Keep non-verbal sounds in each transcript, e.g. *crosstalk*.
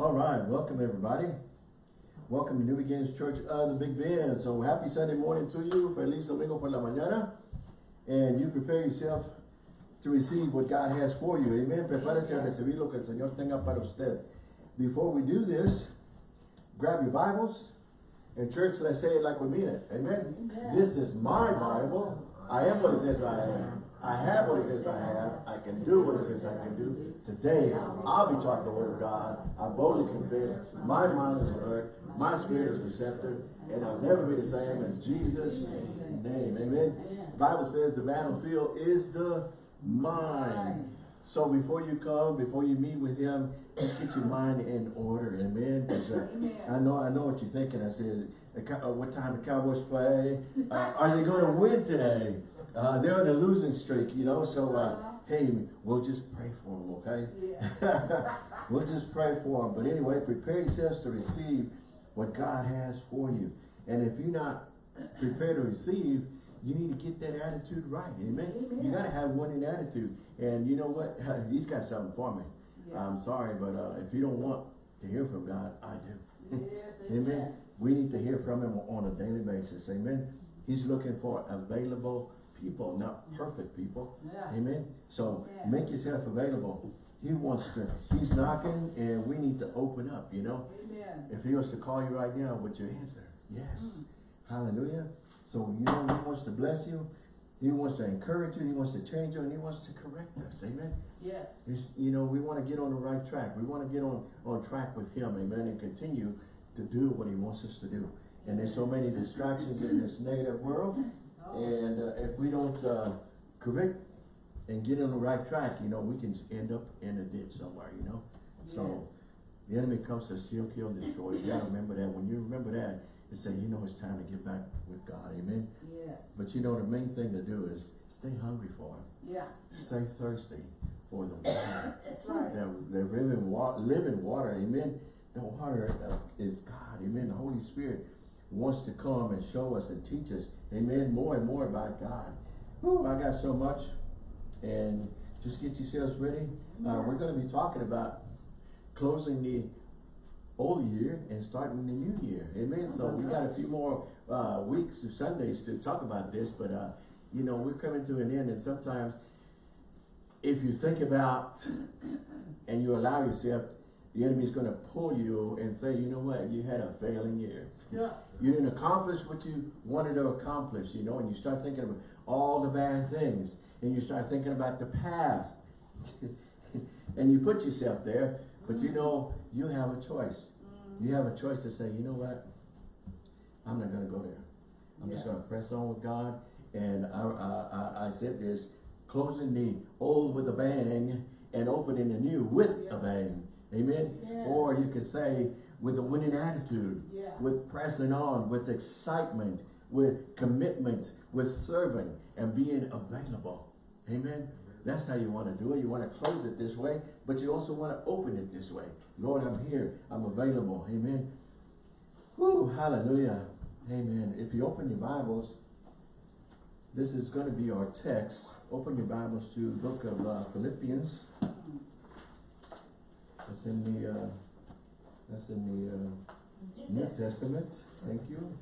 All right, welcome everybody. Welcome to New Beginnings Church of the Big Bend. So happy Sunday morning to you. Feliz domingo por la mañana. And you prepare yourself to receive what God has for you. Amen. Prepárese a recibir lo que el Señor tenga para usted. Before we do this, grab your Bibles. And church, let's say it like we mean it. Amen. Amen. This is my Bible. I am what it says I am. I have what it says I have. I can do what it says I can do. Today, I'll be taught the word of God. I boldly confess. My mind is alert. My spirit is receptive. And I'll never be the same in Jesus' name. Amen. The Bible says the battlefield is the mind. So before you come, before you meet with him, just get your mind in order. Amen. uh, I know, I know what you're thinking. I said, uh, what time the Cowboys play? Uh, are they going to win today? Uh, they're on a losing streak, you know. So, uh, hey, we'll just pray for them, okay? *laughs* we'll just pray for them. But anyway, prepare yourselves to receive what God has for you. And if you're not prepared to receive, you need to get that attitude right. Amen. Amen. You got to have winning attitude. And you know what? *laughs* He's got something for me. Yeah. I'm sorry, but uh, if you don't want to hear from God, I do. Yes, *laughs* Amen. amen. We need to hear from him on a daily basis. Amen. He's looking for available people, not perfect people. Yeah. Amen. So Yeah. make yourself available. He wants to, he's knocking and we need to open up, you know. Amen. If he was to call you right now, would you answer? Yes. Mm. Hallelujah. So you know he wants to bless you. He wants to encourage you. He wants to change you and he wants to correct us. Amen. Yes. It's, you know, we want to get on the right track. We want to get on, on track with him, amen, and continue to do what he wants us to do. And there's so many distractions in this negative world. And uh, if we don't uh, correct and get on the right track, you know, we can end up in a ditch somewhere, you know. So the enemy comes to steal, kill, and destroy. You gotta remember that. When you remember that, you say, you know, it's time to get back with God, amen. Yes. But you know, the main thing to do is stay hungry for him. Yeah. Stay thirsty for the water. That's right. The, the living water, living water, amen. The water uh, is God, amen. The Holy Spirit wants to come and show us and teach us, amen, more and more about God. Whew, I got so much. And just get yourselves ready. Uh, we're going to be talking about closing the old year and starting the new year, amen. So we got a few more uh, weeks of Sundays to talk about this, but uh, you know, we're coming to an end and sometimes if you think about and you allow yourself, the enemy's going to pull you and say, you know what, you had a failing year. Yeah. You didn't accomplish what you wanted to accomplish, you know, and you start thinking about all the bad things and you start thinking about the past. *laughs* and you put yourself there, but you know, you have a choice. You have a choice to say, you know what, I'm not going to go there. I'm just going to press on with God. And I, I, I, I said this, closing the old with a bang and opening the new with a bang. Amen? Yeah. Or you could say with a winning attitude, Yeah. with pressing on, with excitement, with commitment, with serving and being available. Amen? That's how you want to do it. You want to close it this way, but you also want to open it this way. Lord, I'm here. I'm available. Amen. Whoo, hallelujah. Amen. If you open your Bibles, this is going to be our text. Open your Bibles to the book of uh, Philippians. That's in the, uh, that's in the uh, New Testament. Thank you.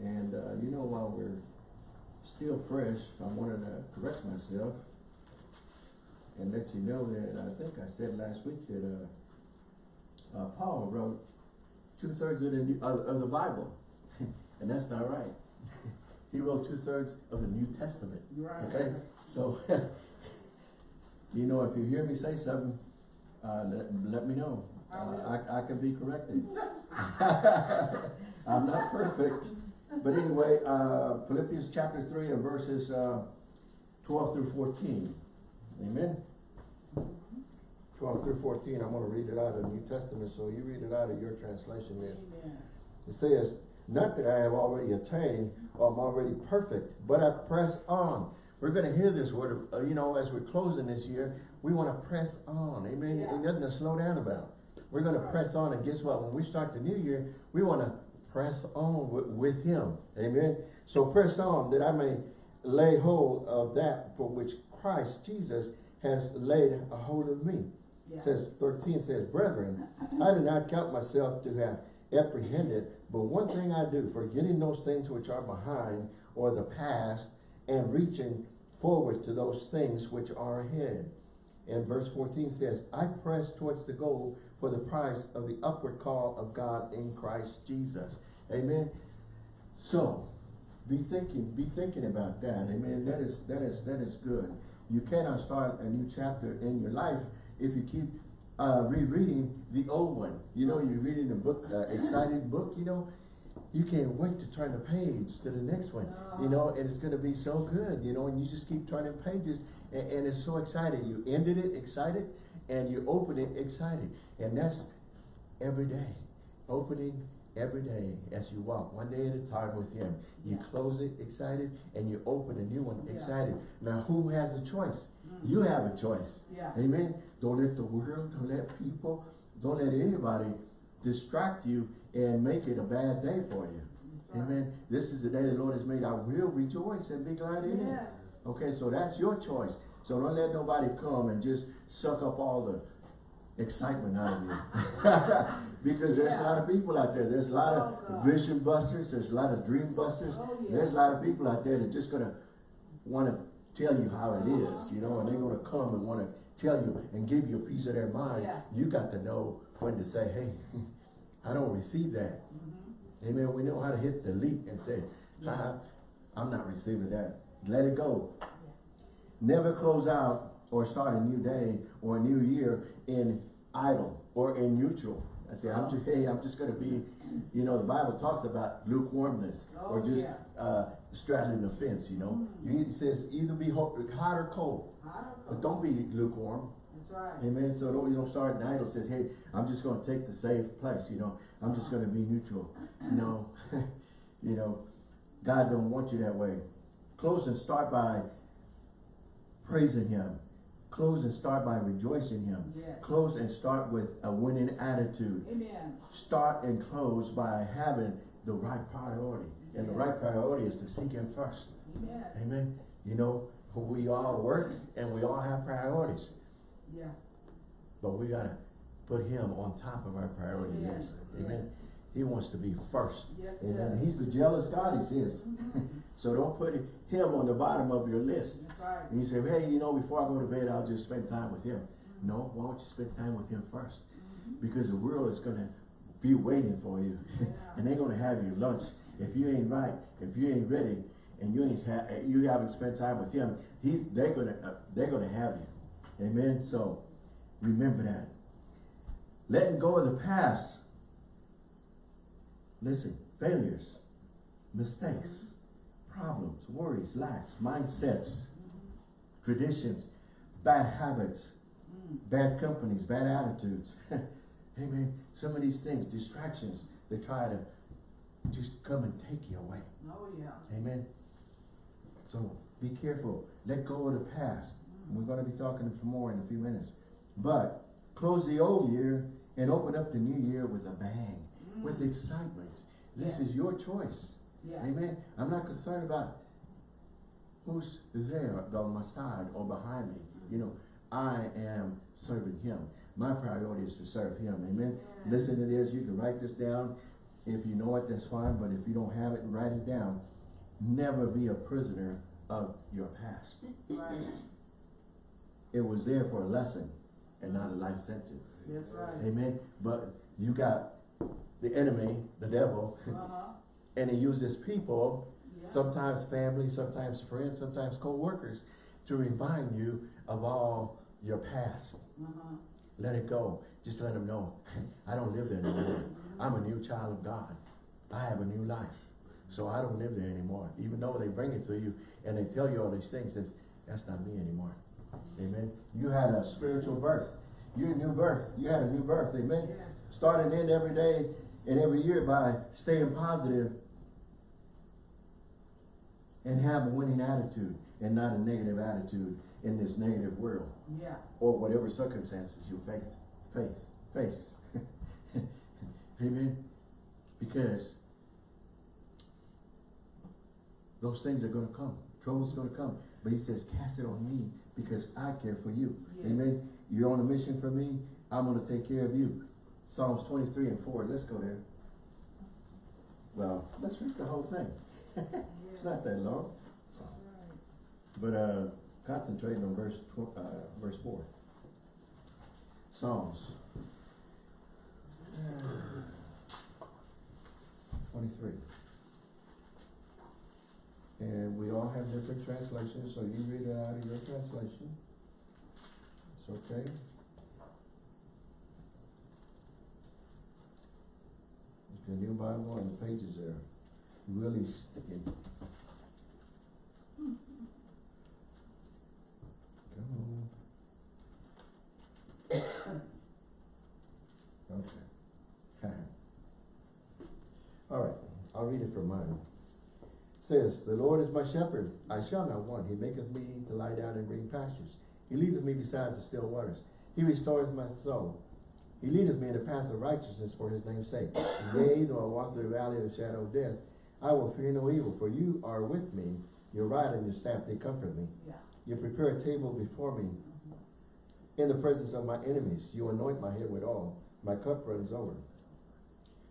And uh, you know, while we're still fresh, I wanted to correct myself and let you know that I think I said last week that uh, uh, Paul wrote two thirds of the New- of, of the Bible, *laughs* and that's not right. *laughs* he wrote two thirds of the New Testament. Right. Okay, so *laughs* you know, if you hear me say something, uh, let, let me know. I Uh. I, I can be corrected. *laughs* *laughs* I'm not perfect. But anyway, uh, Philippians chapter 3 and verses uh, 12 through 14. Amen? 12 through 14, I'm going to read it out of the New Testament, so you read it out of your translation there. Amen. It says, Not that I have already attained or I'm already perfect, but I press on. We're going to hear this word, uh, you know, as we're closing this year, we want to press on. Amen? Yeah. Ain't nothing to slow down about. We're going to press on, and guess what? When we start the new year, we want to press on with, with Him. Amen? So press on that I may lay hold of that for which Christ Jesus has laid a hold of me. Yeah. says, thirteen says, Brethren, I do not count myself to have apprehended, but one thing I do, forgetting those things which are behind, or the past, and reaching forward to those things which are ahead. And verse fourteen says, I press towards the goal for the price of the upward call of God in Christ Jesus. Amen. So, be thinking, be thinking about that. Amen. That is, that is, that is good. You cannot start a new chapter in your life if you keep uh, rereading the old one. You know, you're reading a book, uh, exciting book, you know, you can't wait to turn the page to the next one, you know, and it's going to be so good, you know, and you just keep turning pages and, and it's so exciting. You ended it excited and you open it excited. And that's every day, opening every day as you walk, one day at a time with him. You Yeah. close it excited and you open a new one Yeah. excited. Now, who has a choice? Mm. You have a choice. Yeah. Amen. Don't let the world, don't let people, don't let anybody distract you and make it a bad day for you. Right. Amen. This is the day the Lord has made. I will rejoice and be glad in it. Yeah. Okay, so that's your choice. So don't let nobody come and just suck up all the excitement out of you. *laughs* because there's a lot of people out there. There's a lot Oh, of God. vision busters. There's a lot of dream busters. Oh, yeah. There's a lot of people out there that just gonna want to tell you how it is, you know, and they're gonna come and want to tell you and give you a piece of their mind. Yeah. You got to know when to say, hey, *laughs* I don't receive that. Mhm. Amen. We know how to hit delete and say, I'm not receiving that. Let it go. Never close out or start a new day or a new year in idle or in neutral. I say, I'm just, *laughs* hey, I'm just gonna be, you know, the Bible talks about lukewarmness or Oh, just yeah. uh, straddling the fence, you know. You, it says either be hot, hot or cold, I don't but don't be lukewarm. That's right. Amen. So don't, you don't start an idle says, hey, I'm just gonna take the safe place, you know. I'm just gonna be neutral. No. *laughs* you know, God don't want you that way. Close and start by praising him. Close and start by rejoicing him. Yes. Close and start with a winning attitude. Amen. Start and close by having the right priority. And the right priority is to seek him first. Amen. Amen. You know, we all work and we all have priorities. Yeah. But we gotta put him on top of our priority Amen. list. Amen. He wants to be first. Yes, Amen. He's the jealous God, he says. Mm-hmm. So don't put him on the bottom of your list. Right. And you say, hey, you know, before I go to bed, I'll just spend time with him. No, why don't you spend time with him first? Mhm. Because the world is gonna be waiting for you. Yeah. *laughs* and they're gonna have your lunch. If you ain't right, if you ain't ready, and you ain't ha you haven't spent time with him, he's they're gonna uh, they're gonna have you. Amen. So remember that. Letting go of the past. Listen, failures, mistakes, problems, worries, lacks, mindsets, traditions, bad habits, Mm. bad companies, bad attitudes. *laughs* Amen. Some of these things, distractions, they try to just come and take you away. Oh, yeah. Amen. So be careful. Let go of the past. We're going to be talking some more in a few minutes. But close the old year and open up the new year with a bang, with excitement. This is your choice. Yeah. Amen. I'm not concerned about who's there on my side or behind me. You know, I am serving him. My priority is to serve him. Amen. Yeah. Listen to this. You can write this down. If you know it, that's fine. But if you don't have it, write it down. Never be a prisoner of your past. Right. It was there for a lesson and not a life sentence. That's right. Amen. But you got the enemy, the devil, Uh-huh. And he uses people Yeah. sometimes family, sometimes friends, sometimes co-workers, to remind you of all your past. Uh-huh. Let it go. Just let them know, *laughs* I don't live there anymore. I'm a new child of God. I have a new life. So I don't live there anymore. Even though they bring it to you and they tell you all these things, that's, that's not me anymore. Amen. You had a spiritual birth. You're a new birth. You had a new birth. Amen. Yes. Starting in every day and every year by staying positive and have a winning attitude and not a negative attitude in this negative world Yeah. or whatever circumstances you face, faith, face. *laughs* Amen. Because those things are going to come. Trouble's are going to come. But he says, cast it on me because I care for you. Amen. You're on a mission for me. I'm going to take care of you. Psalms 23 and 4. Let's go there. Well, let's read the whole thing. *laughs* it's not that long. But uh, concentrating on verse uh, verse 4. Psalms 23. And we all have different translations, so you read it out of your translation. It's okay. If the new Bible and the pages are really sticking. On. *coughs* Okay. *laughs* All right, I'll read it from mine. Says, The Lord is my shepherd, I shall not want. He maketh me to lie down in green pastures. He leadeth me beside the still waters. He restoreth my soul. He leadeth me in the path of righteousness for his name's sake. Yea, though I walk through the valley of the shadow of death, I will fear no evil, for you are with me. Your rod and your staff, they comfort me. Yeah. You prepare a table before me mm-hmm. in the presence of my enemies. You anoint my head with oil. My cup runs over.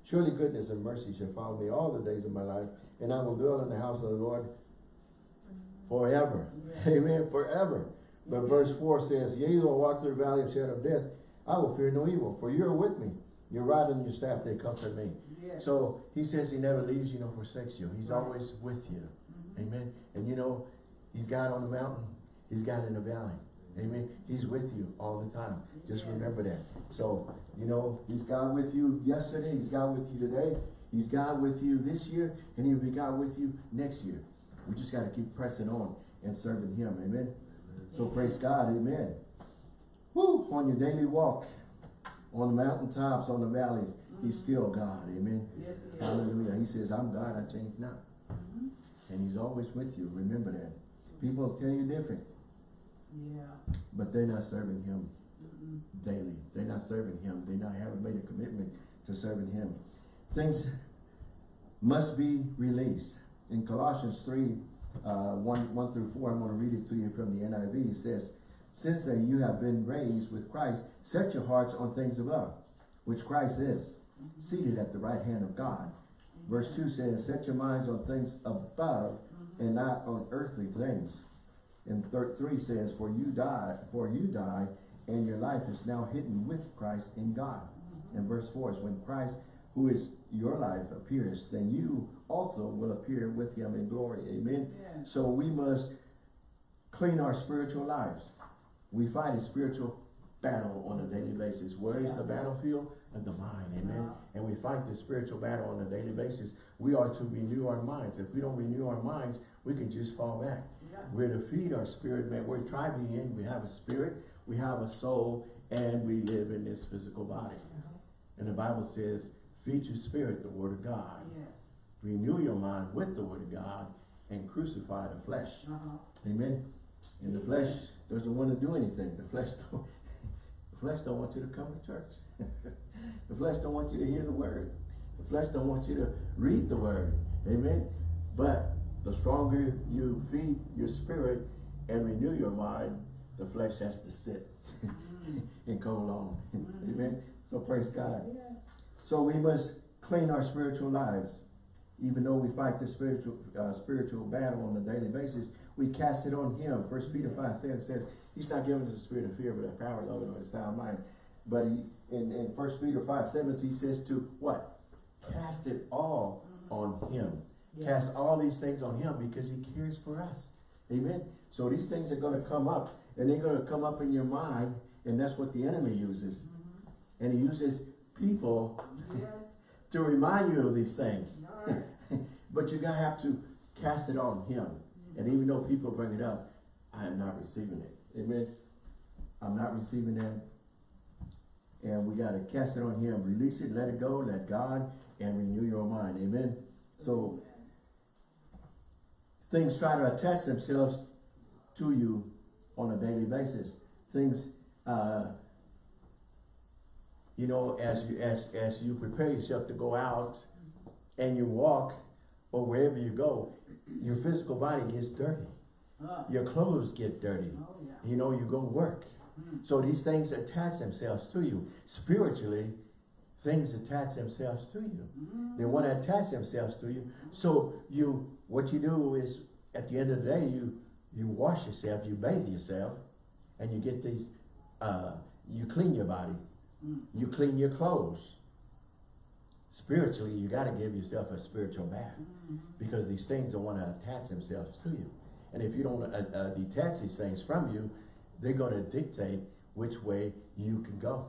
Surely goodness and mercy shall follow me all the days of my life, and I will dwell in the house of the Lord mm-hmm. forever. Yeah. *laughs* Amen. Forever. But verse 4 says, Yea, though I walk through the valley of shadow of death, I will fear no evil, for you are with me. Your rod and your staff, they comfort me. Yes. So he says he never leaves you nor forsakes you. He's Right. always with you. Mhm. Amen. And you know, he's God on the mountain. He's God in the valley. Amen. He's with you all the time. Just Yeah. remember that. So, you know, he's God with you yesterday. He's God with you today. He's God with you this year. And he'll be God with you next year. We just got to keep pressing on and serving him. Amen. So praise God. Amen. Woo! On your daily walk, on the mountaintops, on the valleys, he's still God. Amen. Yes, he. Hallelujah. He says, I'm God, I change not. Mhm. And he's always with you. Remember that. People tell you different, Yeah. but they're not serving him daily. They're not serving him. They not haven't made a commitment to serving him. Things must be released. In Colossians 3, uh, 1, 1 through 4, I'm going to read it to you from the NIV. It says, Since then you have been raised with Christ, set your hearts on things above, which Christ is, seated at the right hand of God. Verse 2 says, Set your minds on things above and not on earthly things. And thir 3 says, For you die, for you die, and your life is now hidden with Christ in God. And verse 4 is when Christ, who is your life, appears, then you also will appear with him in glory. Amen. Yeah. So we must clean our spiritual lives. We fight a spiritual battle on a daily basis. Where is the battlefield? In the mind, amen. And we fight the spiritual battle on a daily basis. We are to renew our minds. If we don't renew our minds, we can just fall back. Yeah. We're to feed our spirit, man. We're tri-being. We have a spirit, we have a soul, and we live in this physical body. And the Bible says, feed your spirit, the word of God. Yes. Renew your mind with the word of God and crucify the flesh. Uh-huh. Amen. In the flesh doesn't want to do anything. The flesh don't, *laughs* the flesh don't want you to come to church. *laughs* the flesh don't want you to hear the word. The flesh don't want you to read the word. Amen. But the stronger you feed your spirit and renew your mind, the flesh has to sit *laughs* and go along. Amen. So praise God. Yeah. So we must clean our spiritual lives. Even though we fight the spiritual uh, spiritual battle on a daily basis, we cast it on him. First Peter 5 7 says, He's not giving us a spirit of fear, but a power, of love, and a sound mind. But he in, in First Peter 5 7, he says to what? Cast it all on him. Yeah. Cast all these things on him because he cares for us. Amen. So these things are going to come up and they're going to come up in your mind, and that's what the enemy uses. Mm-hmm. And he uses people Yes. to remind you of these things. *laughs* But you're going to have to cast it on him. And even though people bring it up, I am not receiving it. Amen. I'm not receiving that. And we got to cast it on him. Release it, let it go, let God, and renew your mind. Amen. So things try to attach themselves to you on a daily basis. Things, uh, you know, as you as as you prepare yourself to go out and you walk or wherever you go, your physical body gets dirty. Uh, Your clothes get dirty. oh, yeah. You know, you go work. So these things attach themselves to you. Spiritually, things attach themselves to you. They want to attach themselves to you. So you, what you do is, at the end of the day, you you wash yourself, you bathe yourself, and you get these, uh, you clean your body. You clean your clothes. Spiritually, you got to give yourself a spiritual bath because these things don't want to attach themselves to you. And if you don't uh, uh, detach these things from you, they're going to dictate which way you can go.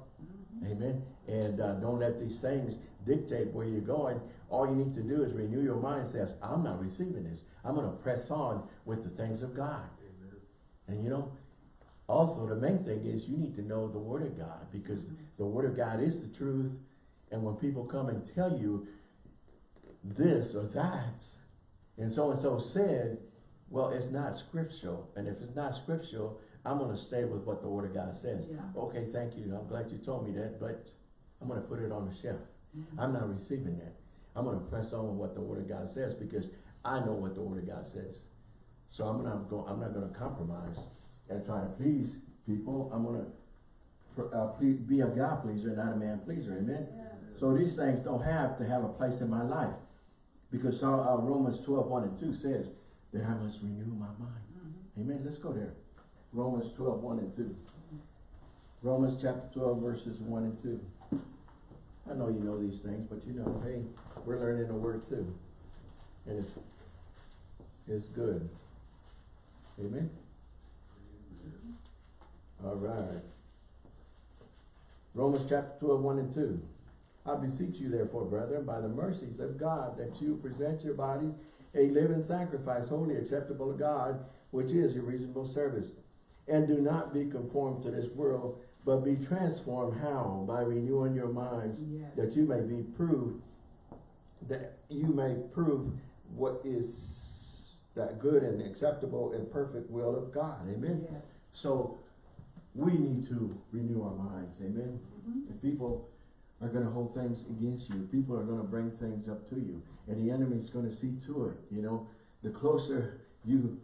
Amen. And uh, don't let these things dictate where you're going. All you need to do is renew your mind. Says, I'm not receiving this. I'm going to press on with the things of God. Amen. And you know, also the main thing is you need to know the Word of God because the Word of God is the truth. And when people come and tell you this or that, and so and so said, well, it's not scriptural. And if it's not scriptural, I'm going to stay with what the Word of God says. Yeah. Okay, thank you. I'm glad you told me that, but I'm going to put it on the shelf. I'm not receiving that. I'm going to press on with what the Word of God says because I know what the Word of God says. So I'm not going. I'm not going to compromise and try to please people. I'm going to uh, be a God pleaser, not a man pleaser. Amen. So these things don't have to have a place in my life because uh, uh, Romans 12, 1 and 2 says that I must renew my mind. Amen. Let's go there. Romans 12, 1 and 2. Romans chapter 12, verses 1 and 2. I know you know these things, but you know, hey, we're learning the word too. And it's, it's good. Amen? All right. Romans chapter 12, 1 and 2. I beseech you therefore, brethren, by the mercies of God, that you present your bodies a living sacrifice, holy, acceptable to God, which is your reasonable service. And do not be conformed to this world, but be transformed, how? By renewing your minds, Yes. that you may be proved, that you may prove what is that good and acceptable and perfect will of God. Amen? Yes. So we need to renew our minds. Amen? Mhm. If people are going to hold things against you, people are going to bring things up to you, and the enemy is going to see to it. You know, the closer you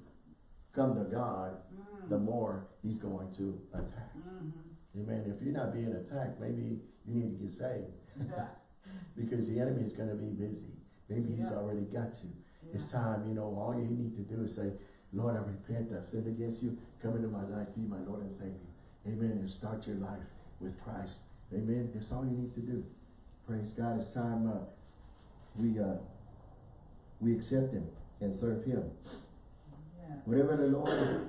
come to God, Mm. the more he's going to attack. Mhm. Amen. If you're not being attacked, maybe you need to get saved Yeah. *laughs* because the enemy is going to be busy. Maybe he's Yeah. already got you. It's time, you know, all you need to do is say, Lord, I repent, I've sinned against you. Come into my life, be my Lord and Savior. Amen. And start your life with Christ. Amen. That's all you need to do. Praise God. It's time uh, we uh, we accept Him and serve Him. Yeah. Whatever the Lord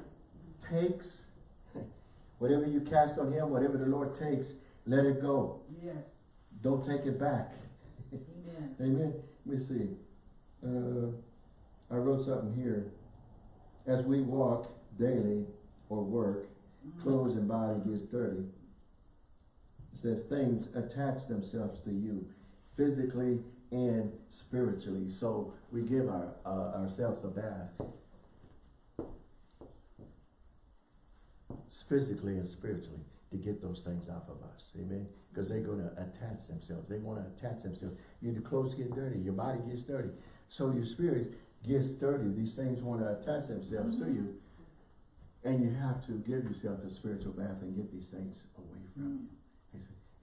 takes, whatever you cast on Him, whatever the Lord takes, let it go. Yes. Don't take it back. Amen. *laughs* Amen. Let me see. Uh, I wrote something here. As we walk daily or work, Mhm. clothes and body gets dirty. Says things attach themselves to you physically and spiritually. So we give our uh, ourselves a bath physically and spiritually to get those things off of us. Amen. Because they're going to attach themselves. They want to attach themselves. Your clothes get dirty. Your body gets dirty. So your spirit gets dirty. These things want to attach themselves to you. And you have to give yourself a spiritual bath and get these things away from you.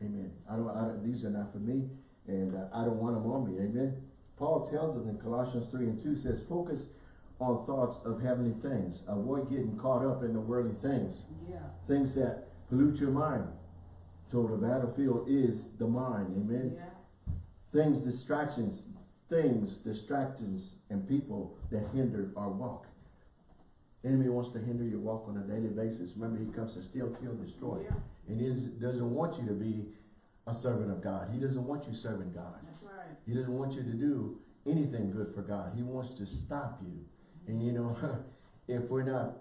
Amen. I don't, I these are not for me, and uh, I don't want them on me. Amen. Paul tells us in Colossians 3 and 2 says, focus on thoughts of heavenly things. Avoid getting caught up in the worldly things, Yeah. things that pollute your mind. So the battlefield is the mind. Amen. Yeah. Things, distractions, things, distractions, and people that hinder our walk. Enemy wants to hinder your walk on a daily basis. Remember, he comes to steal, kill, destroy. Yeah. And he doesn't want you to be a servant of God. He doesn't want you serving God. That's right. He doesn't want you to do anything good for God. He wants to stop you. And you know, *laughs* if we're not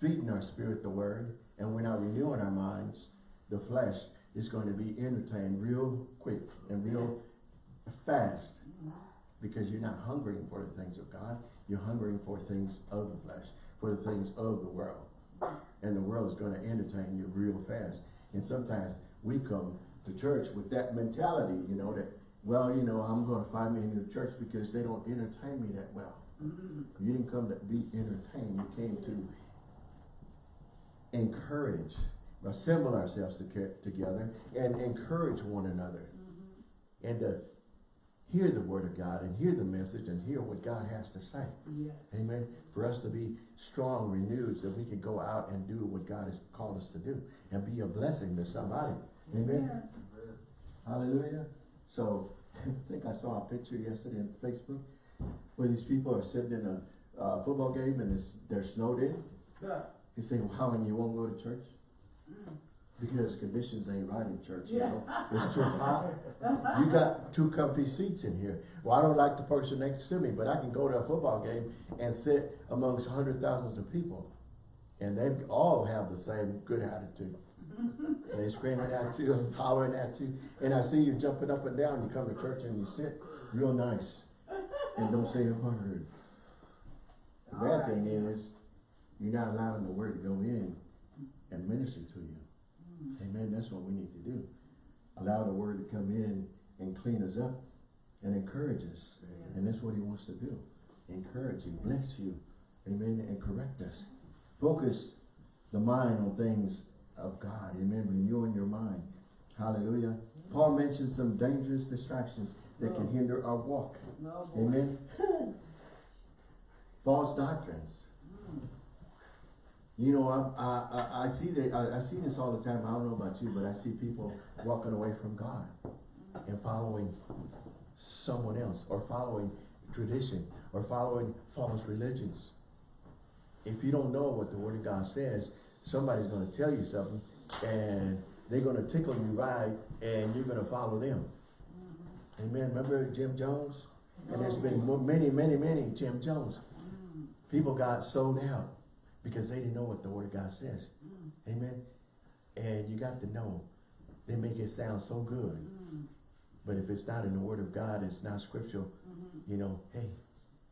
feeding our spirit the word and we're not renewing our minds, the flesh is going to be entertained real quick and real fast Mhm. because you're not hungering for the things of God. You're hungering for things of the flesh, for the things of the world. And the world is going to entertain you real fast. And sometimes we come to church with that mentality, you know, that, well, you know, I'm going to find me a new church because they don't entertain me that well. Mhm. You didn't come to be entertained. You came to encourage. assemble ourselves to together and encourage one another. And to hear the word of God and hear the message and hear what God has to say. Yes. Amen. For us to be strong, renewed, so we can go out and do what God has called us to do and be a blessing to somebody. Amen. Hallelujah. So, *laughs* I think I saw a picture yesterday on Facebook where these people are sitting in a uh, football game and it's, they're snowed in. Yeah. You say, wow, and you won't go to church? Mm. Because conditions ain't right in church, you know? It's too hot. You got two comfy seats in here. Well, I don't like the person next to me, but I can go to a football game and sit amongst hundred thousands of people. And they all have the same good attitude. They screaming at you and hollering at you. And I see you jumping up and down. You come to church and you sit real nice and don't say a word. The bad Alright. thing is, you're not allowing the word to go in and minister to you. Amen. That's what we need to do. Allow the word to come in and clean us up and encourage us. And that's what he wants to do. Encourage you, bless you. Amen. And correct us. Focus the mind on things of God. Amen. Renewing your mind. Hallelujah. Paul mentioned some dangerous distractions that can oh. hinder our walk. Oh, no. Amen. *laughs* False doctrines. You know, I, I, I, see that, I, I see this all the time. I don't know about you, but I see people walking away from God and following someone else or following tradition or following false religions. If you don't know what the Word of God says, somebody's going to tell you something and they're going to tickle you right and you're going to follow them. Amen. Remember Jim Jones? And there's been many, many, many Jim Jones. People got sold out because they didn't know what the Word of God says. Mm. Amen. And you got to know. They make it sound so good. Mm. But if it's not in the Word of God, it's not scriptural, mm-hmm. you know, hey,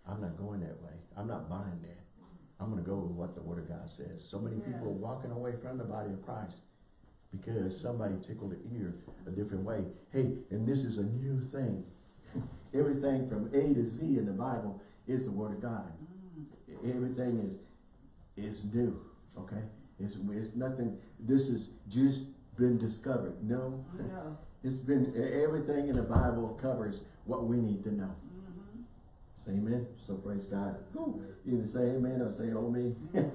I'm not going that way. I'm not buying that. I'm going to go with what the Word of God says. So many people are walking away from the body of Christ because somebody tickled the ear a different way. Hey, and this is a new thing. *laughs* Everything from A to Z in the Bible is the Word of God. Mm. Everything is is new. Okay, it's it's nothing. This has just been discovered. No, No. it's been everything in the Bible covers what we need to know. Mm-hmm. Say amen. So praise God. Either say amen or say oh me. *laughs*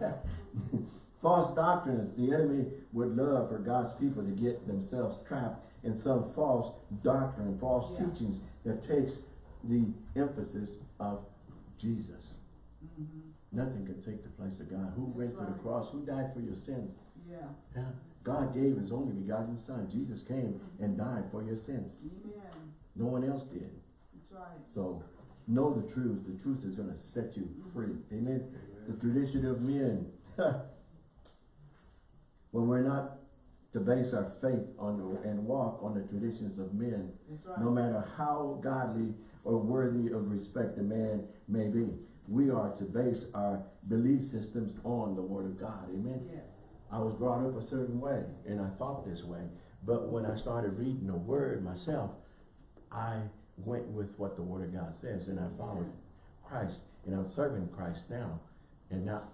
False doctrines. The enemy would love for God's people to get themselves trapped in some false doctrine, false Yeah. teachings that takes the emphasis of Jesus. Mm-hmm. Nothing can take the place of God. Who went to the cross? Who died for your sins? Yeah. Yeah. God gave his only begotten son. Jesus came and died for your sins. Amen. No one else did. That's right. So know the truth. The truth is going to set you mm-hmm. free. Amen. The tradition of men. *laughs* when we're not to base our faith on the, and walk on the traditions of men, That's right. no matter how godly or worthy of respect the man may be, we are to base our belief systems on the word of God. Amen. Yes. I was brought up a certain way and I thought this way. But when I started reading the word myself, I went with what the word of God says and I followed Christ. And I'm serving Christ now and not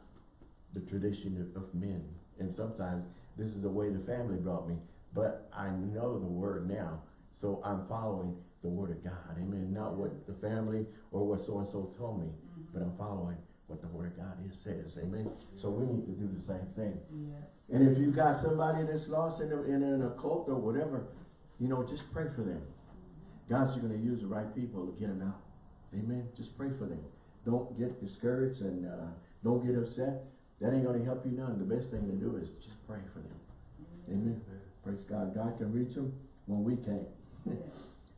the tradition of, of men. And sometimes this is the way the family brought me. But I know the word now. So I'm following the word of God. Amen. Not what the family or what so-and-so told me, but I'm following what the word of God is, says. Amen. So we need to do the same thing. Yes. And if you got somebody that's lost in, a, in an occult or whatever, you know, just pray for them. God's going to use the right people to get them out. Amen. Just pray for them. Don't get discouraged and uh, don't get upset. That ain't going to help you none. The best thing to do is just pray for them. Amen. Praise God. God can reach them when we can't. *laughs*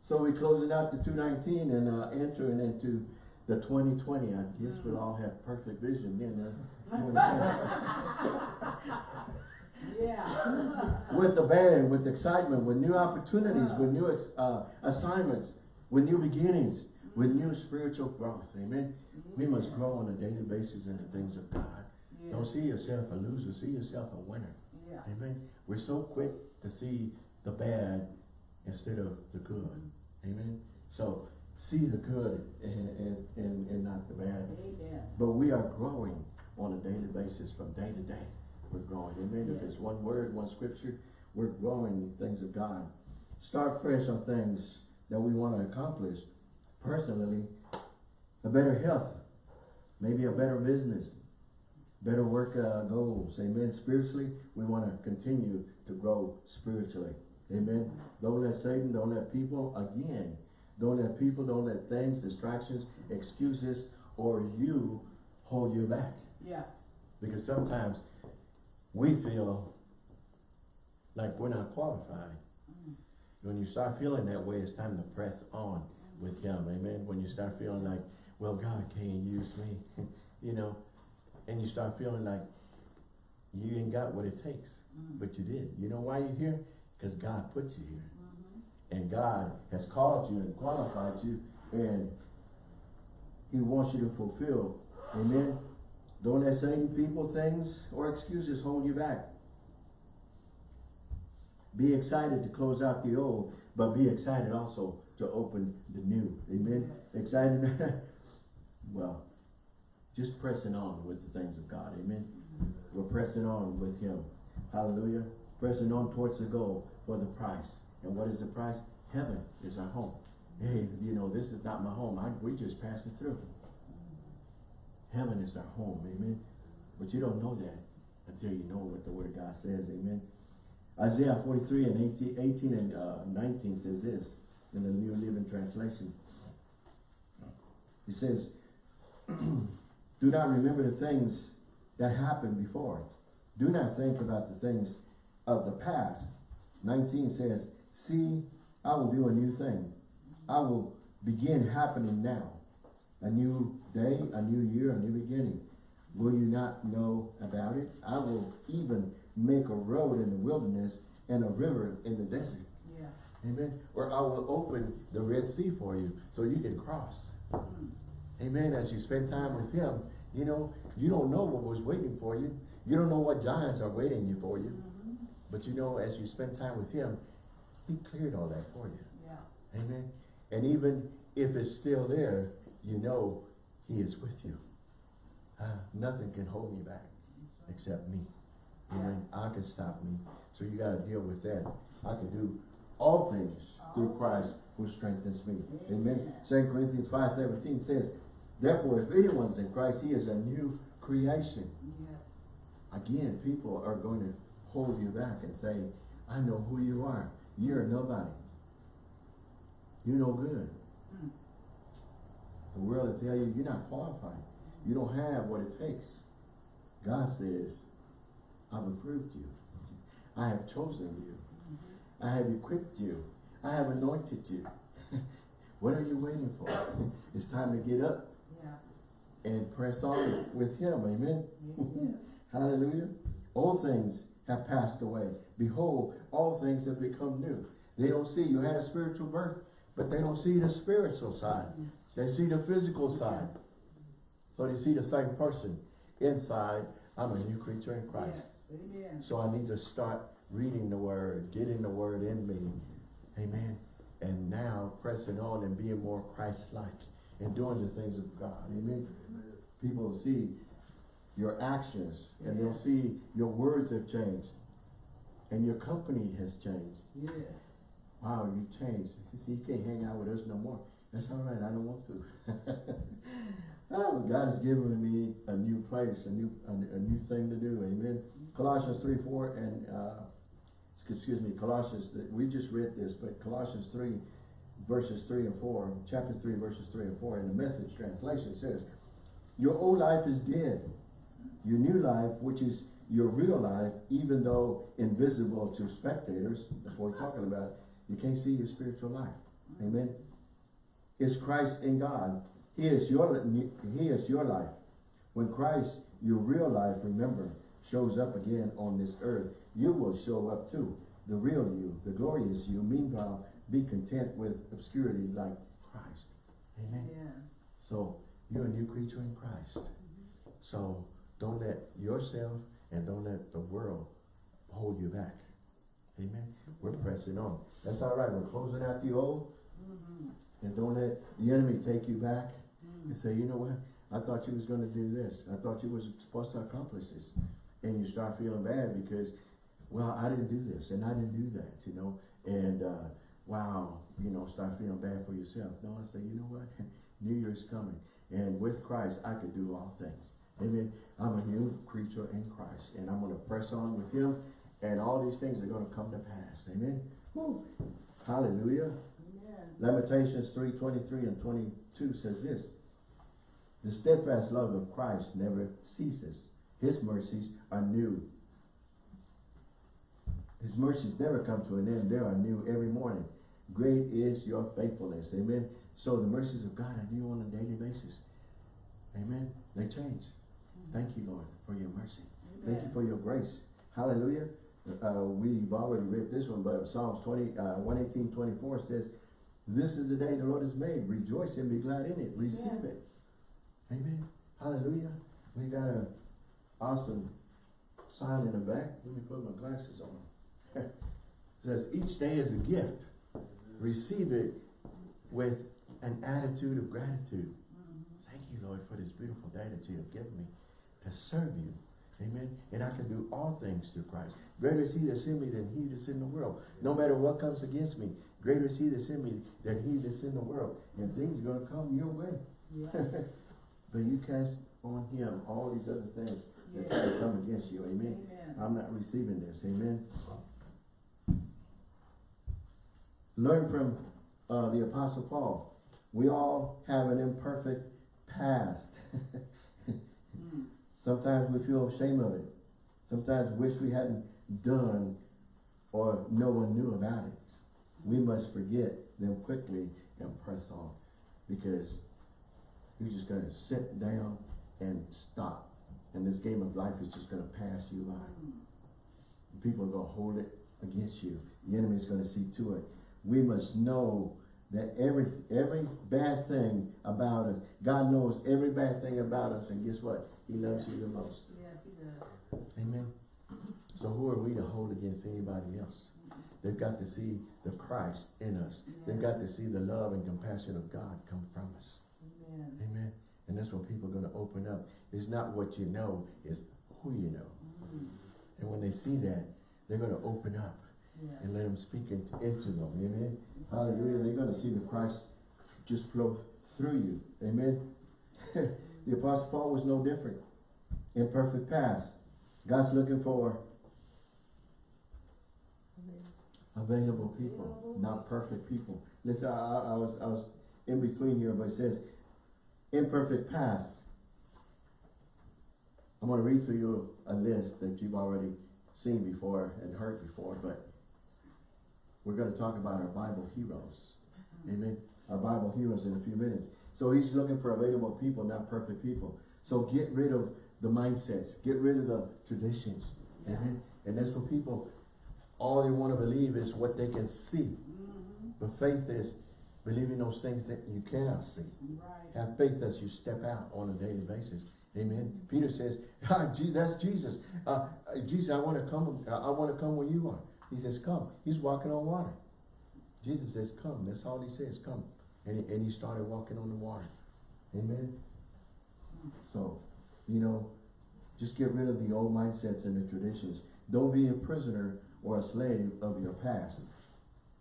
So we're closing out to 219 and uh, entering into the 2020. I guess we'll all have perfect vision then. 2020. *laughs* Yeah. with abandon, with excitement, with new opportunities, with new ex- uh, assignments, with new beginnings, with new spiritual growth. Amen. We must grow on a daily basis in the things of God. Don't see yourself a loser, see yourself a winner. Yeah. Amen. We're so quick to see the bad instead of the good. Amen. So see the good and, and, and, and not the bad. Amen. But we are growing on a daily basis from day to day. we're growing. Amen. If it's one word, one scripture, we're growing in things of God. Start fresh on things that we want to accomplish. Personally, a better health, maybe a better business, better work uh, goals. Amen. Spiritually, we want to continue to grow spiritually. Amen. Don't let Satan, don't let people, again, don't let people, don't let things, distractions, excuses, or you hold you back. Yeah. Because sometimes we feel like we're not qualified. Mm-hmm. When you start feeling that way, it's time to press on with Him. Amen. When you start feeling like, well, God can't use me, *laughs* you know, and you start feeling like you ain't got what it takes, mm. but you did. You know why you're here? Because God put you here. And God has called you and qualified you, and He wants you to fulfill. Amen. Don't let Satan, people, things, or excuses hold you back. Be excited to close out the old, but be excited also to open the new. Amen. Excited. *laughs* well, just pressing on with the things of God. Amen. Mm-hmm. We're pressing on with Him. Hallelujah. Pressing on towards the goal for the price. And what is the price? Heaven is our home. Hey, you know, this is not my home. I, we just passing through. Heaven is our home. Amen. But you don't know that until you know what the Word of God says. Amen. Isaiah 43 and 18, 18 and uh, 19 says this in the New Living Translation. He says, *clears throat* Do not remember the things that happened before. Do not think about the things of the past. 19 says, See, I will do a new thing. I will begin happening now. A new day, a new year, a new beginning. Will you not know about it? I will even make a road in the wilderness and a river in the desert. Yeah. Amen. Or I will open the Red Sea for you so you can cross. Amen. As you spend time with him, you know, you don't know what was waiting for you. You don't know what giants are waiting you for you. Mm-hmm. But you know, as you spend time with him, he cleared all that for you. Yeah. Amen. And even if it's still there, you know he is with you. Ah, nothing can hold me back except me. Amen. I can stop me. So you got to deal with that. I can do all things through Christ who strengthens me. Amen. 2 Corinthians 5.17 says, Therefore, if anyone's in Christ, he is a new creation. Yes. Again, people are going to hold you back and say, I know who you are. You're nobody. You're no good. Mm. The world will tell you, you're not qualified. You don't have what it takes. God says, I've approved you. I have chosen you. I have equipped you. I have anointed you. *laughs* what are you waiting for? *laughs* it's time to get up Yeah. and press on with him. Amen. Yeah. *laughs* Hallelujah. All things have passed away. Behold, all things have become new. They don't see you had a spiritual birth, but they don't see the spiritual side. They see the physical side. So they see the same person. Inside, I'm a new creature in Christ. Yes. Amen. So I need to start reading the word, getting the word in me. Amen. And now pressing on and being more Christ-like and doing the things of God. Amen. People see your actions and they'll see your words have changed and your company has changed. Yes. Wow, you've changed. You see, you can't hang out with us no more. That's all right. I don't want to. *laughs* oh, God has given me a new place, a new a, a new thing to do. Amen. Colossians 3, 4, and uh, excuse me, Colossians, we just read this, but Colossians 3, verses 3 and 4, chapter 3, verses 3 and 4, in the message translation says, Your old life is dead. Your new life, which is your real life, even though invisible to spectators, that's what we're talking about, you can't see your spiritual life. Amen. Is Christ in God. He is your He is your life. When Christ, your real life, remember, shows up again on this earth, you will show up too. The real you, the glorious you. Meanwhile, be content with obscurity like Christ. Amen. Yeah. So you're a new creature in Christ. So don't let yourself and don't let the world hold you back. Amen. We're pressing on. That's all right. We're closing out the old. Mm-hmm. And don't let the enemy take you back and say, you know what? I thought you was going to do this. I thought you was supposed to accomplish this. and you start feeling bad because, well, I didn't do this and I didn't do that, you know, and, uh, wow, you know, start feeling bad for yourself. No, I say, you know what? *laughs* New Year's coming. And with Christ, I could do all things. Amen. I'm a new creature in Christ and I'm going to press on with him and all these things are going to come to pass. Amen. Woo. Hallelujah. Amen. Lamentations 3, 23 and 22 says this. The steadfast love of Christ never ceases. His mercies are new. His mercies never come to an end. They are new every morning. Great is your faithfulness. Amen. So the mercies of God are new on a daily basis. Amen. They change. Thank you, Lord, for your mercy. Thank you for your grace. Hallelujah. Uh, we've already read this one, but Psalms 20, uh, 118, 24 says, This is the day the Lord has made. Rejoice and be glad in it. Receive Yeah. it. Amen. Hallelujah. We got an awesome sign in the back. Let me put my glasses on. *laughs* it says, each day is a gift. Receive it with an attitude of gratitude. Thank you, Lord, for this beautiful day that you have given me to serve you. Amen. And I can do all things through Christ. Greater is he that's in me than he that's in the world. No matter what comes against me, greater is he that's in me than he that's in the world. And things are going to come your way. Yeah. *laughs* but you cast on him all these other things that try to come against you. Amen. Amen. I'm not receiving this. Amen. Learn from uh, the Apostle Paul. We all have an imperfect past. *laughs* Sometimes we feel ashamed of it. Sometimes wish we hadn't done or no one knew about it. We must forget them quickly and press on because you're just going to sit down and stop. And this game of life is just going to pass you by. People are going to hold it against you. The enemy is going to see to it. We must know that every every bad thing about us, God knows every bad thing about us, and guess what? He loves you the most. Yes, he does. Amen. So who are we to hold against anybody else? They've got to see the Christ in us. They've got to see the love and compassion of God come from us. Amen. Amen. And that's when people are going to open up. It's not what you know, it's who you know. Mm. And when they see that, they're going to open up Yeah. and let him speak into, into them. Amen. Hallelujah. They're going to see the Christ just flow through you. Amen. *laughs* the Apostle Paul was no different. Imperfect past. God's looking for available people, not perfect people. Listen, I, I, was I was in between here, but it says imperfect past. I'm going to read to you a list that you've already seen before and heard before, but we're going to talk about our Bible heroes. Uh-huh. Amen. Our Bible heroes in a few minutes. So he's looking for available people, not perfect people. So get rid of the mindsets. Get rid of the traditions. Yeah. Amen. And that's what people, all they want to believe is what they can see. Mhm. But faith is believing those things that you cannot see. Right. Have faith as you step out on a daily basis. Amen. Peter says, *laughs* ah, that's Jesus. Uh, uh, Jesus, I want to come. uh, I want to come where you are. He says, come. He's walking on water. Jesus says, come. That's all he says, come. And he, and he started walking on the water. Amen. So, you know, just get rid of the old mindsets and the traditions. Don't be a prisoner or a slave of your past.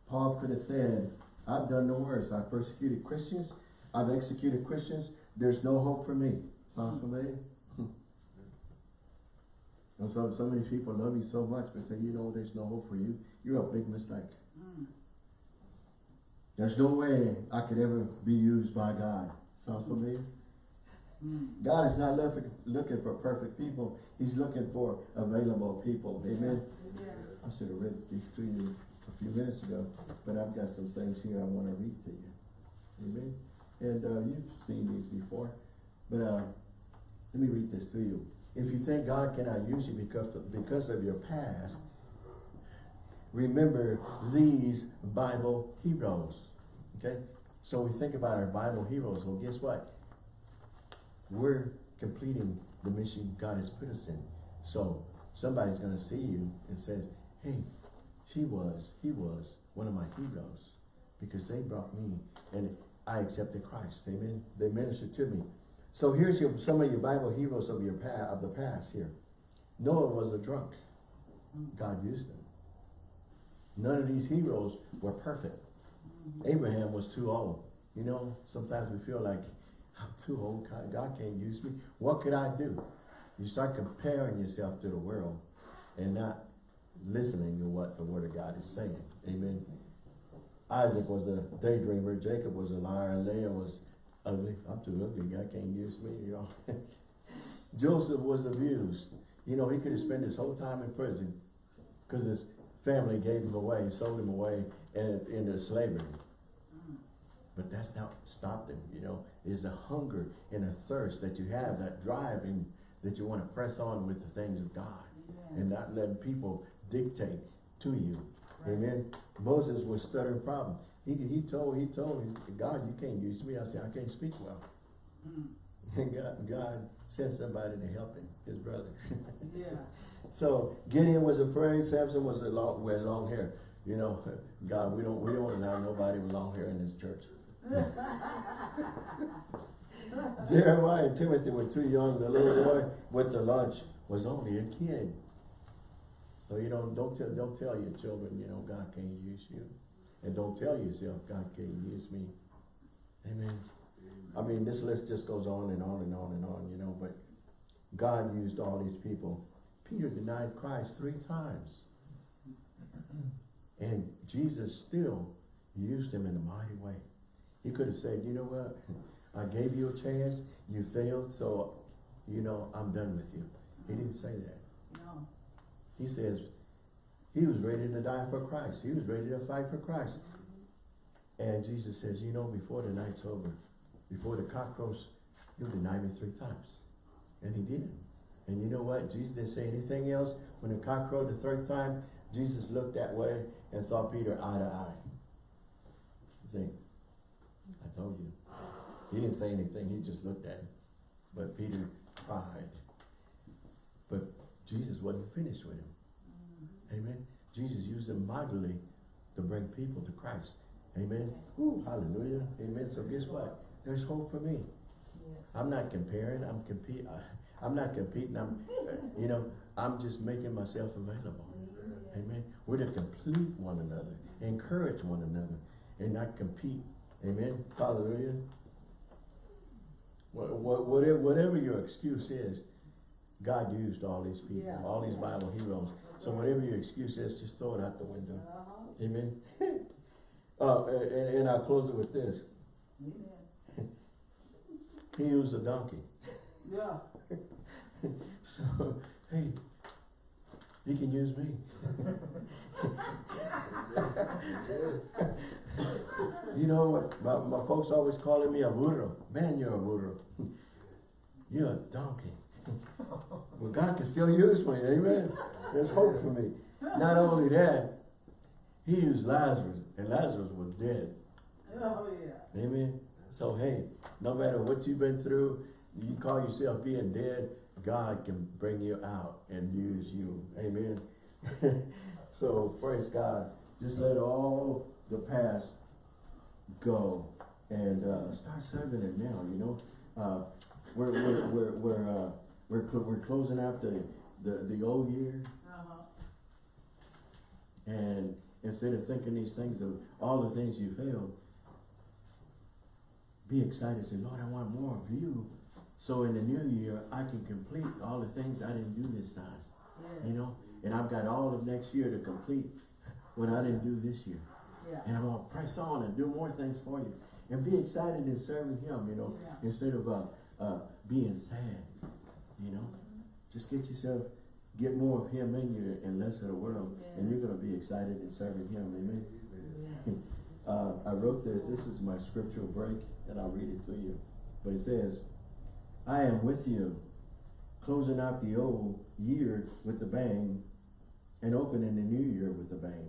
Paul could have said, I've done the worst. I've persecuted Christians. I've executed Christians. There's no hope for me. Sounds familiar? *laughs* and so of these people love you so much, but say, you know, there's no hope for you. You're a big mistake. There's no way I could ever be used by God. Sounds familiar? God is not looking, for perfect people. He's looking for available people. Amen. Amen. I should have read these to you a few minutes ago, but I've got some things here I want to read to you. Amen. And uh, you've seen these before, but uh, let me read this to you. If you think God cannot use you because of, because of your past, remember these Bible heroes. Okay? So we think about our Bible heroes. Well, guess what? We're completing the mission God has put us in. So somebody's going to see you and says, hey, she was, he was one of my heroes because they brought me and I accepted Christ. Amen. They ministered to me. So here's your, some of your Bible heroes of your past, of the past here. Noah was a drunk. God used him. None of these heroes were perfect. Abraham was too old. You know, sometimes we feel like, I'm too old, God, can't use me. What could I do? You start comparing yourself to the world and not listening to what the word of God is saying. Amen. Isaac was a daydreamer. Jacob was a liar. Leah was ugly. I'm too ugly. God can't use me, you *laughs* know. Joseph was abused. You know, he could have spent his whole time in prison because his family gave him away, sold him away and into slavery. But that's not stopped him, you know. It's a hunger and a thirst that you have, that driving that you want to press on with the things of God and not letting people dictate to you. Right. Amen. Moses was stuttering problem. He, he told, he told God, you can't use me. I said, I can't speak well. Mm. *laughs* And God, God sent somebody to help him, his brother. *laughs* Yeah. So Gideon was afraid. Samson was a long, wear long hair. You know, *laughs* God, we don't we don't allow nobody with long hair in this church. *laughs* Jeremiah and Timothy were too young. The little boy with the lunch was only a kid. So you don't don't tell don't tell your children, you know, God can't use you, and don't tell yourself God can't use me. Amen. I mean, this list just goes on and on and on and on, you know. But God used all these people. Peter denied Christ three times. And Jesus still used him in a mighty way. He could have said, you know what? I gave you a chance, you failed, so, you know, I'm done with you. He didn't say that. No. He says, he was ready to die for Christ. He was ready to fight for Christ. And Jesus says, you know, before the night's over, before the cock crows, you'll deny me three times. And he did. And you know what? Jesus didn't say anything else. When the cock crowed the third time, Jesus looked that way and saw Peter eye to eye. See, I told you. He didn't say anything. He just looked at him. But Peter cried. But Jesus wasn't finished with him. Amen. Jesus used him mightily to bring people to Christ. Amen. Ooh, hallelujah. Amen. So guess what? There's hope for me. Yes. I'm not comparing. I'm compete. I'm not competing. I'm, you know, I'm just making myself available. Amen. We're to complete one another, encourage one another, and not compete. Amen. Hallelujah. What, what, whatever, whatever your excuse is, God used all these people, Yeah. all these Bible heroes. So whatever your excuse is, just throw it out the window. Uh-huh. Amen. *laughs* uh, and, and I'll close it with this. He used a donkey. Yeah. *laughs* So, hey, he can use me. *laughs* you know what? My, my folks always calling me a burro. Man, you're a burro. *laughs* you're a donkey. well, God can still use me. Amen. There's hope for me. Not only that, he used Lazarus, and Lazarus was dead. Oh, yeah. Amen. So hey, no matter what you've been through, you call yourself being dead, God can bring you out and use you. Amen. *laughs* so praise God. Just let all the past go and uh, start serving it now. You know, uh, we're we're we're we're uh, we're, cl we're closing out the, the the old year, Uh-huh. and instead of thinking these things of all the things you failed, be excited. Say, Lord, I want more of you. So in the new year, I can complete all the things I didn't do this time. Yes. You know, and I've got all of next year to complete what I didn't do this year. Yeah. And I'm gonna press on and do more things for you. And be excited in serving him, you know, Yeah. instead of uh, uh, being sad, you know. Just get yourself, get more of him in you and less of the world. And you're gonna be excited in serving him, amen. Uh, I wrote this, this is my scriptural break, and I'll read it to you. But it says, I am with you, closing out the old year with a bang, and opening the new year with a bang.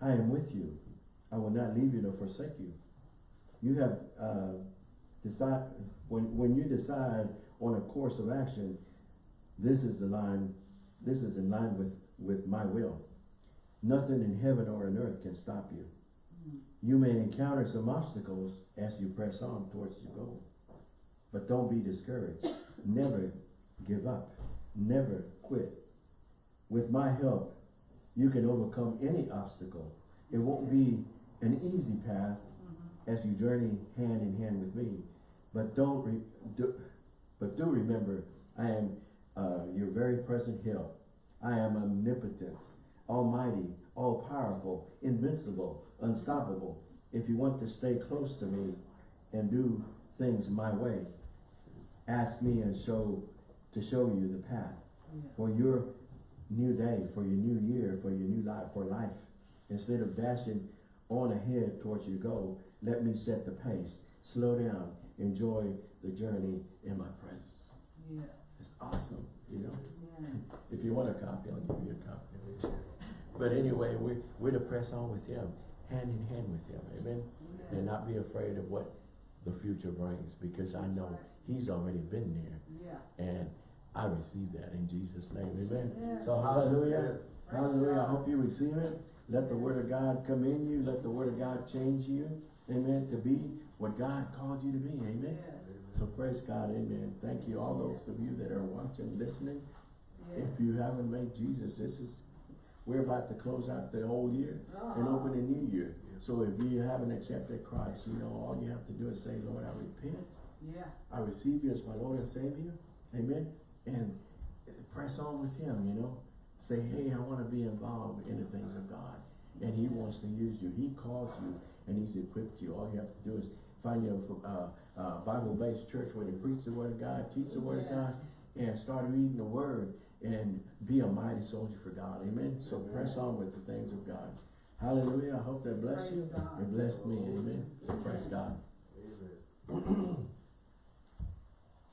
I am with you. I will not leave you nor forsake you. You have uh, decide when when you decide on a course of action, this is the line. This is in line with with my will. Nothing in heaven or in earth can stop you. Mm. You may encounter some obstacles as you press on towards your goal. But don't be discouraged. Never give up. never quit. With my help, you can overcome any obstacle. It won't be an easy path as you journey hand in hand with me. But don't re, do, but do remember, I am uh, your very present help. I am omnipotent, almighty, all powerful, invincible, unstoppable. If you want to stay close to me and do things my way, ask me and show to show you the path Yeah. for your new day, for your new year, for your new life, for life. Instead of dashing on ahead towards your goal, let me set the pace. Slow down. Enjoy the journey in my presence. Yes. It's awesome, you know. Yeah. If you want a copy, I'll give you a copy. But anyway, we, we're to press on with him, hand in hand with him, amen? Yeah. And not be afraid of what the future brings, because I know he's already been there. Yeah. And I receive that in Jesus' name, amen? Yes. So hallelujah, hallelujah, I hope you receive it. Let the word of God come in you, let the word of God change you, amen, to be what God called you to be, amen? Yes. So praise God, amen. Thank you, all those of you that are watching, listening. Yes. If you haven't made Jesus, this is, we're about to close out the whole year and Uh-huh. open a new year. So if you haven't accepted Christ, you know, all you have to do is say, Lord, I repent. Yeah. I receive you as my Lord and Savior. Amen. And press on with him, you know. Say, hey, I want to be involved in the things of God. And he wants to use you. He calls you and he's equipped you. All you have to do is find your uh, uh, Bible-based church where they preach the word of God, teach the word of God, and start reading the word and be a mighty soldier for God. Amen. So press on with the things of God. Hallelujah. I hope that bless you. Praise God. It blessed me. Amen. So praise God. *clears throat*